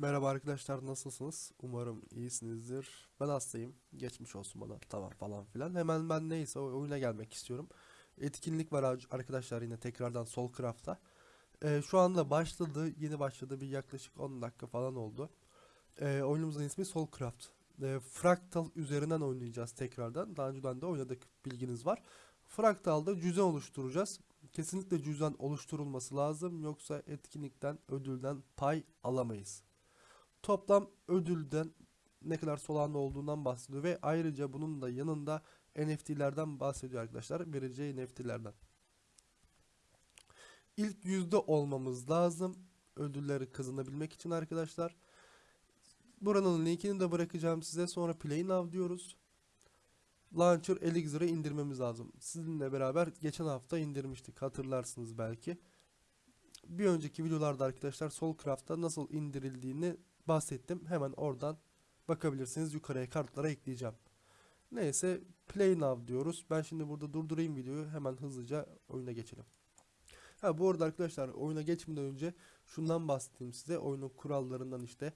Merhaba arkadaşlar nasılsınız? Umarım iyisinizdir. Ben hastayım. Geçmiş olsun bana. Tamam falan filan. Hemen ben neyse oyuna gelmek istiyorum. Etkinlik var ar- arkadaşlar yine tekrardan Soulcraft'ta. Ee, şu anda başladı. Yeni başladı. Bir yaklaşık 10 dakika falan oldu. Ee, oyunumuzun ismi Soulcraft. Ee, Fractal üzerinden oynayacağız tekrardan. Daha önceden de oynadık bilginiz var. Fractal'da cüzdan oluşturacağız. Kesinlikle cüzdan oluşturulması lazım. Yoksa etkinlikten, ödülden pay alamayız toplam ödülden ne kadar solanlı olduğundan bahsediyor ve ayrıca bunun da yanında NFT'lerden bahsediyor arkadaşlar. Vereceği NFT'lerden. İlk yüzde olmamız lazım ödülleri kazanabilmek için arkadaşlar. Buranın linkini de bırakacağım size. Sonra Play Now diyoruz. Launcher Elixir'ı indirmemiz lazım. Sizinle beraber geçen hafta indirmiştik. Hatırlarsınız belki. Bir önceki videolarda arkadaşlar Soulcraft'ta nasıl indirildiğini bahsettim. Hemen oradan bakabilirsiniz. Yukarıya kartlara ekleyeceğim. Neyse play now diyoruz. Ben şimdi burada durdurayım videoyu. Hemen hızlıca oyuna geçelim. Ha bu arada arkadaşlar oyuna geçmeden önce şundan bahsedeyim size. Oyunun kurallarından işte.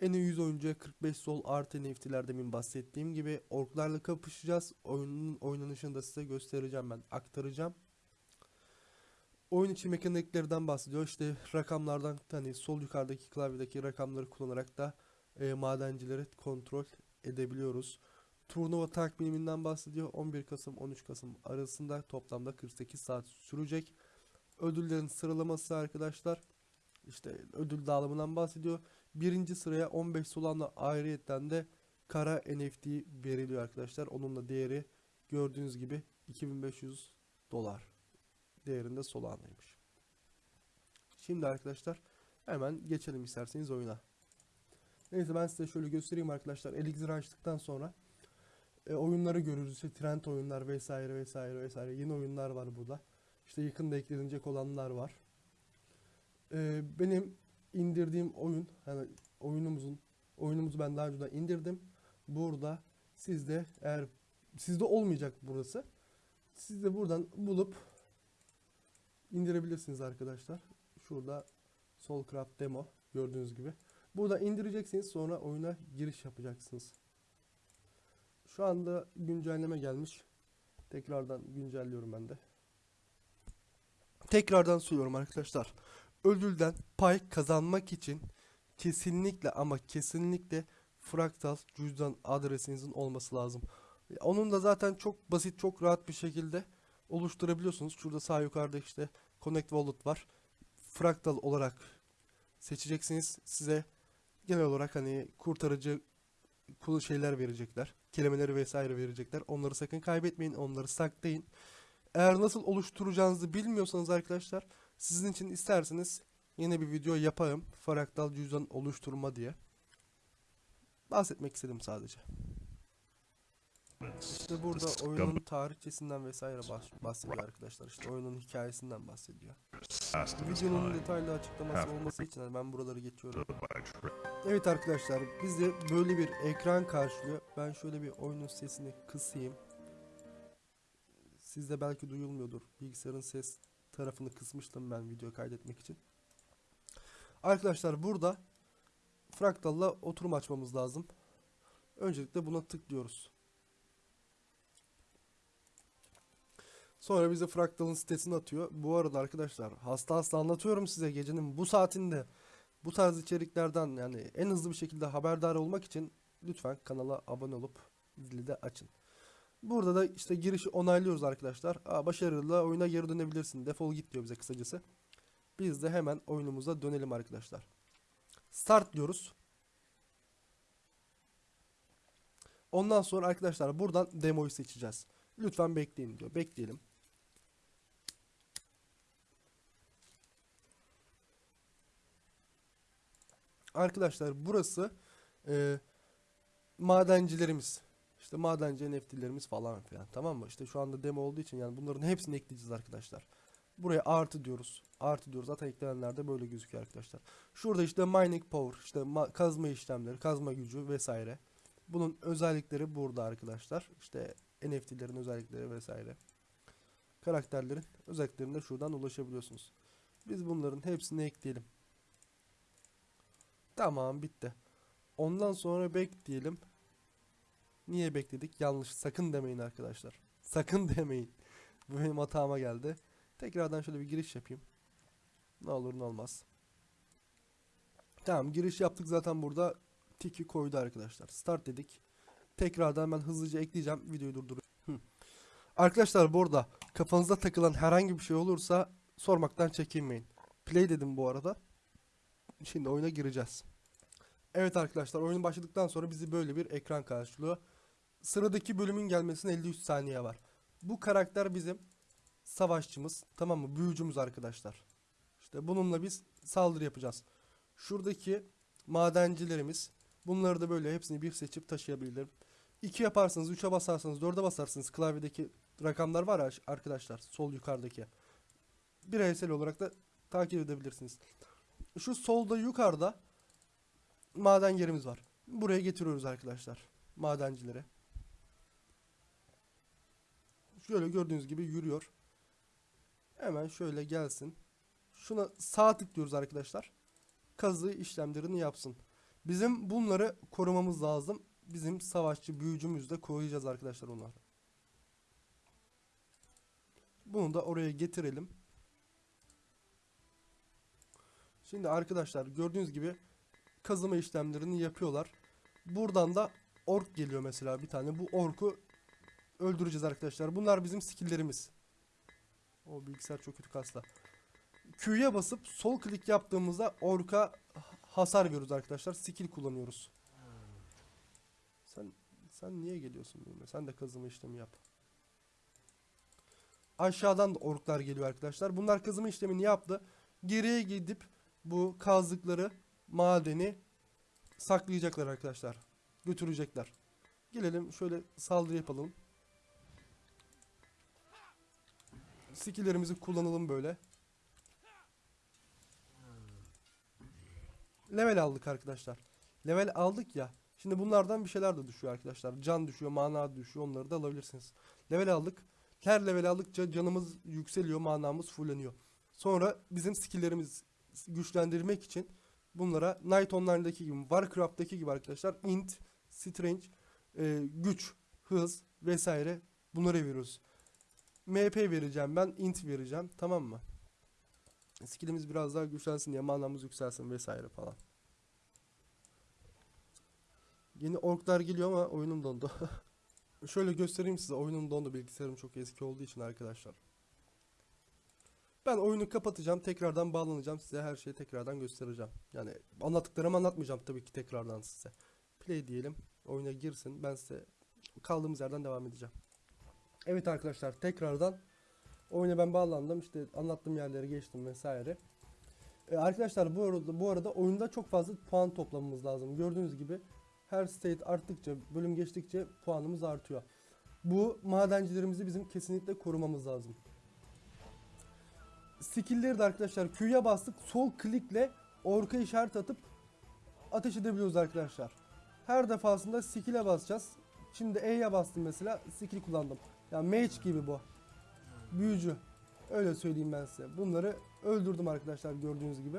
En iyi 100 oyuncuya 45 sol artı NFT'ler demin bahsettiğim gibi orklarla kapışacağız. Oyunun oynanışını da size göstereceğim ben. Aktaracağım. Oyun içi mekaniklerden bahsediyor. İşte rakamlardan hani sol yukarıdaki klavyedeki rakamları kullanarak da e, madencileri kontrol edebiliyoruz. Turnuva takviminden bahsediyor. 11 Kasım 13 Kasım arasında toplamda 48 saat sürecek. Ödüllerin sıralaması arkadaşlar. İşte ödül dağılımından bahsediyor. Birinci sıraya 15 solanla ayrıyetten de kara NFT veriliyor arkadaşlar. Onun da değeri gördüğünüz gibi 2500 dolar değerinde Solana'ymış. Şimdi arkadaşlar hemen geçelim isterseniz oyuna. Neyse ben size şöyle göstereyim arkadaşlar. Elixir açtıktan sonra e, oyunları görürüz. İşte trend oyunlar vesaire vesaire vesaire. Yeni oyunlar var burada. İşte yakında eklenecek olanlar var. E, benim indirdiğim oyun hani oyunumuzun oyunumuzu ben daha önceden indirdim. Burada sizde eğer sizde olmayacak burası. Siz de buradan bulup indirebilirsiniz arkadaşlar. Şurada Soulcraft demo gördüğünüz gibi. Burada indireceksiniz sonra oyuna giriş yapacaksınız. Şu anda güncelleme gelmiş. Tekrardan güncelliyorum ben de. Tekrardan söylüyorum arkadaşlar. Ödülden pay kazanmak için kesinlikle ama kesinlikle fraktal cüzdan adresinizin olması lazım. Onun da zaten çok basit, çok rahat bir şekilde oluşturabiliyorsunuz. Şurada sağ yukarıda işte Connect Wallet var. Fractal olarak seçeceksiniz. Size genel olarak hani kurtarıcı şeyler verecekler. Kelimeleri vesaire verecekler. Onları sakın kaybetmeyin. Onları saklayın. Eğer nasıl oluşturacağınızı bilmiyorsanız arkadaşlar sizin için isterseniz yine bir video yaparım. Fractal cüzdan oluşturma diye. Bahsetmek istedim sadece. İşte burada oyunun tarihçesinden vesaire bahs- bahsediyor arkadaşlar. İşte oyunun hikayesinden bahsediyor. Videonun detaylı açıklaması olması için ben buraları geçiyorum. Evet arkadaşlar bizi böyle bir ekran karşılıyor. Ben şöyle bir oyunun sesini kısayım. Sizde belki duyulmuyordur. Bilgisayarın ses tarafını kısmıştım ben video kaydetmek için. Arkadaşlar burada Fractal'la oturum açmamız lazım. Öncelikle buna tıklıyoruz. Sonra bize Fractal'ın sitesini atıyor. Bu arada arkadaşlar hasta hasta anlatıyorum size gecenin bu saatinde bu tarz içeriklerden yani en hızlı bir şekilde haberdar olmak için lütfen kanala abone olup zili de açın. Burada da işte girişi onaylıyoruz arkadaşlar. Aa, başarılı oyuna geri dönebilirsin. Defol git diyor bize kısacası. Biz de hemen oyunumuza dönelim arkadaşlar. Start diyoruz. Ondan sonra arkadaşlar buradan demoyu seçeceğiz. Lütfen bekleyin diyor. Bekleyelim. Arkadaşlar burası e, madencilerimiz. İşte madenci NFT'lerimiz falan filan. Tamam mı? İşte şu anda demo olduğu için yani bunların hepsini ekleyeceğiz arkadaşlar. Buraya artı diyoruz. Artı diyoruz. Zaten eklenenlerde böyle gözüküyor arkadaşlar. Şurada işte mining power, işte ma- kazma işlemleri, kazma gücü vesaire. Bunun özellikleri burada arkadaşlar. İşte NFT'lerin özellikleri vesaire. Karakterlerin özelliklerine şuradan ulaşabiliyorsunuz. Biz bunların hepsini ekleyelim. Tamam bitti. Ondan sonra bekleyelim. Niye bekledik? Yanlış. Sakın demeyin arkadaşlar. Sakın demeyin. Bu benim hatama geldi. Tekrardan şöyle bir giriş yapayım. Ne olur ne olmaz. Tamam giriş yaptık zaten burada tiki koydu arkadaşlar. Start dedik. Tekrardan ben hızlıca ekleyeceğim. Videoyu durduruyorum. Arkadaşlar bu arada kafanızda takılan herhangi bir şey olursa sormaktan çekinmeyin. Play dedim bu arada. Şimdi oyuna gireceğiz. Evet arkadaşlar oyun başladıktan sonra bizi böyle bir ekran karşılıyor. Sıradaki bölümün gelmesine 53 saniye var. Bu karakter bizim savaşçımız tamam mı? Büyücümüz arkadaşlar. İşte bununla biz saldırı yapacağız. Şuradaki madencilerimiz bunları da böyle hepsini bir seçip taşıyabilirim. 2 yaparsanız 3'e basarsanız 4'e basarsınız klavyedeki rakamlar var ya arkadaşlar sol yukarıdaki. Bireysel olarak da takip edebilirsiniz. Şu solda yukarıda maden yerimiz var. Buraya getiriyoruz arkadaşlar madencileri. Şöyle gördüğünüz gibi yürüyor. Hemen şöyle gelsin. Şuna sağ tıklıyoruz arkadaşlar. Kazı işlemlerini yapsın. Bizim bunları korumamız lazım. Bizim savaşçı büyücümüzü de koruyacağız arkadaşlar onları. Bunu da oraya getirelim. Şimdi arkadaşlar gördüğünüz gibi kazıma işlemlerini yapıyorlar. Buradan da ork geliyor mesela bir tane. Bu orku öldüreceğiz arkadaşlar. Bunlar bizim skilllerimiz. O bilgisayar çok kötü kasla. Q'ya basıp sol klik yaptığımızda orka hasar veriyoruz arkadaşlar. Skill kullanıyoruz. Sen sen niye geliyorsun benimle? Sen de kazıma işlemi yap. Aşağıdan da orklar geliyor arkadaşlar. Bunlar kazıma işlemini yaptı. Geriye gidip bu kazdıkları madeni saklayacaklar arkadaşlar. Götürecekler. Gelelim şöyle saldırı yapalım. Skill'lerimizi kullanalım böyle. Level aldık arkadaşlar. Level aldık ya. Şimdi bunlardan bir şeyler de düşüyor arkadaşlar. Can düşüyor, mana düşüyor. Onları da alabilirsiniz. Level aldık. Her level aldıkça canımız yükseliyor, manamız fulleniyor. Sonra bizim skill'lerimiz güçlendirmek için bunlara Night Online'daki gibi, Warcraft'taki gibi arkadaşlar int, strength, e, güç, hız vesaire bunları veriyoruz. MP vereceğim ben, int vereceğim. Tamam mı? Skillimiz biraz daha güçlensin diye manamız yükselsin vesaire falan. Yeni orklar geliyor ama oyunum dondu. Şöyle göstereyim size oyunum dondu bilgisayarım çok eski olduğu için arkadaşlar. Ben oyunu kapatacağım tekrardan bağlanacağım size her şeyi tekrardan göstereceğim. Yani anlattıklarımı anlatmayacağım tabii ki tekrardan size. Play diyelim oyuna girsin ben size kaldığımız yerden devam edeceğim. Evet arkadaşlar tekrardan oyuna ben bağlandım işte anlattığım yerleri geçtim vesaire. Ee, arkadaşlar bu arada, bu arada oyunda çok fazla puan toplamamız lazım. Gördüğünüz gibi her state arttıkça bölüm geçtikçe puanımız artıyor. Bu madencilerimizi bizim kesinlikle korumamız lazım. Skill'leri de arkadaşlar Q'ya bastık sol klikle orka işaret atıp ateş edebiliyoruz arkadaşlar. Her defasında skill'e basacağız. Şimdi E'ye bastım mesela skill kullandım. Yani mage gibi bu. Büyücü. Öyle söyleyeyim ben size. Bunları öldürdüm arkadaşlar gördüğünüz gibi.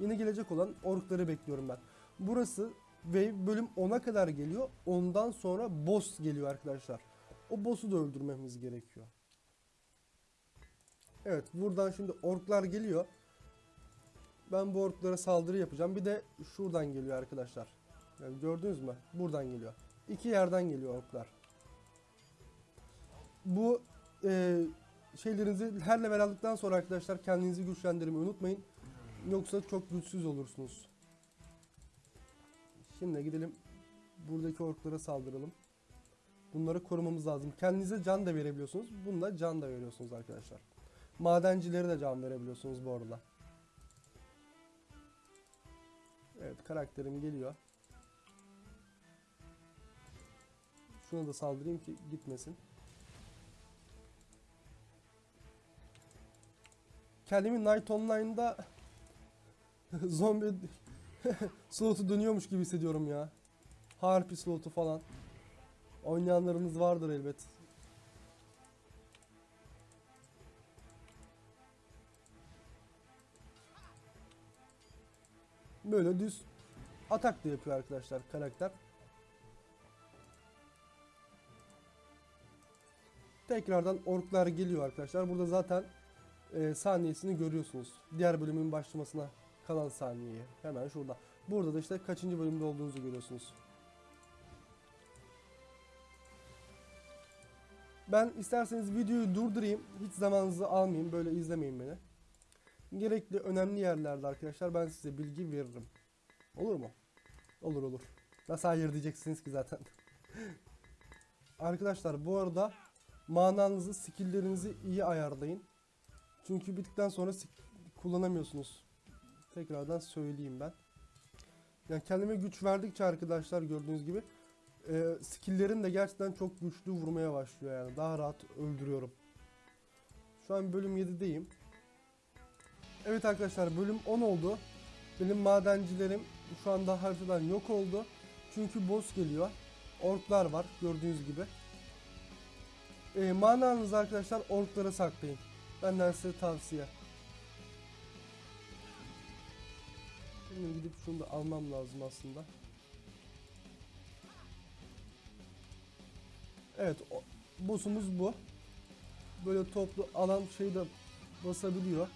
Yine gelecek olan orkları bekliyorum ben. Burası ve bölüm 10'a kadar geliyor. Ondan sonra boss geliyor arkadaşlar. O boss'u da öldürmemiz gerekiyor. Evet buradan şimdi orklar geliyor. Ben bu orklara saldırı yapacağım. Bir de şuradan geliyor arkadaşlar. Yani gördünüz mü? Buradan geliyor. İki yerden geliyor orklar. Bu e, şeylerinizi her level aldıktan sonra arkadaşlar kendinizi güçlendirmeyi unutmayın. Yoksa çok güçsüz olursunuz. Şimdi gidelim buradaki orklara saldıralım. Bunları korumamız lazım. Kendinize can da verebiliyorsunuz. Bunda can da veriyorsunuz arkadaşlar. Madencileri de can verebiliyorsunuz bu arada. Evet karakterim geliyor. Şuna da saldırayım ki gitmesin. Kendimi Night Online'da zombi slotu dönüyormuş gibi hissediyorum ya. Harpi slotu falan. Oynayanlarınız vardır elbet. Böyle düz atak da yapıyor arkadaşlar karakter. Tekrardan orklar geliyor arkadaşlar. Burada zaten e, saniyesini görüyorsunuz. Diğer bölümün başlamasına kalan saniyeyi. Hemen şurada. Burada da işte kaçıncı bölümde olduğunuzu görüyorsunuz. Ben isterseniz videoyu durdurayım. Hiç zamanınızı almayayım. Böyle izlemeyin beni. Gerekli önemli yerlerde arkadaşlar ben size bilgi veririm. Olur mu? Olur olur. Nasıl hayır diyeceksiniz ki zaten. arkadaşlar bu arada mananızı, skilllerinizi iyi ayarlayın. Çünkü bittikten sonra kullanamıyorsunuz. Tekrardan söyleyeyim ben. Yani kendime güç verdikçe arkadaşlar gördüğünüz gibi e, skill'lerim de gerçekten çok güçlü vurmaya başlıyor yani. Daha rahat öldürüyorum. Şu an bölüm 7'deyim. Evet arkadaşlar bölüm 10 oldu. Benim madencilerim şu anda haritadan yok oldu. Çünkü boss geliyor. Orklar var gördüğünüz gibi. E, mananızı arkadaşlar orklara saklayın. Benden size tavsiye. Şimdi gidip şunu da almam lazım aslında. Evet, boss'umuz bu. Böyle toplu alan şeyde basabiliyor.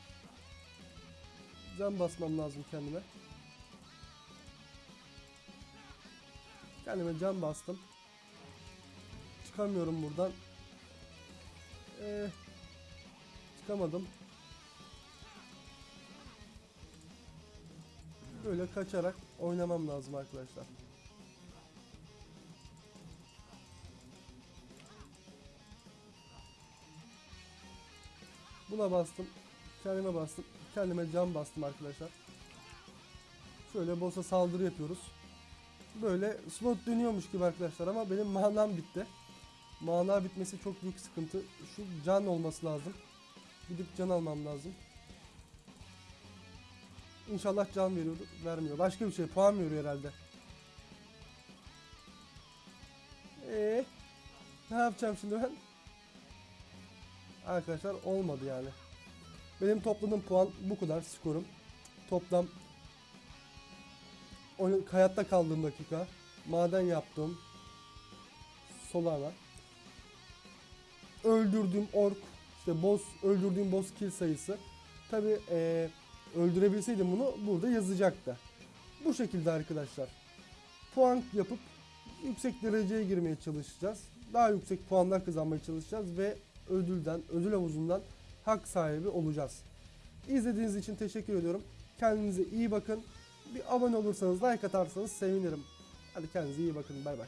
Can basmam lazım kendime. Kendime can bastım. Çıkamıyorum buradan. Ee, çıkamadım. Böyle kaçarak oynamam lazım arkadaşlar. Buna bastım. Kendime bastım. Kendime can bastım arkadaşlar. Şöyle boss'a saldırı yapıyoruz. Böyle slot dönüyormuş gibi arkadaşlar ama benim manam bitti. Mana bitmesi çok büyük sıkıntı. Şu can olması lazım. Gidip can almam lazım. İnşallah can veriyordu. Vermiyor. Başka bir şey. Puan veriyor herhalde. Eee? Ne yapacağım şimdi ben? Arkadaşlar olmadı yani. Benim topladığım puan bu kadar skorum. Toplam oyun, hayatta kaldığım dakika, maden yaptım, solana, öldürdüğüm ork, işte boss, öldürdüğüm boss kill sayısı. Tabi öldürebilseydim bunu burada yazacaktı. Bu şekilde arkadaşlar. Puan yapıp yüksek dereceye girmeye çalışacağız. Daha yüksek puanlar kazanmaya çalışacağız ve ödülden, ödül havuzundan hak sahibi olacağız. İzlediğiniz için teşekkür ediyorum. Kendinize iyi bakın. Bir abone olursanız, like atarsanız sevinirim. Hadi kendinize iyi bakın. Bay bay.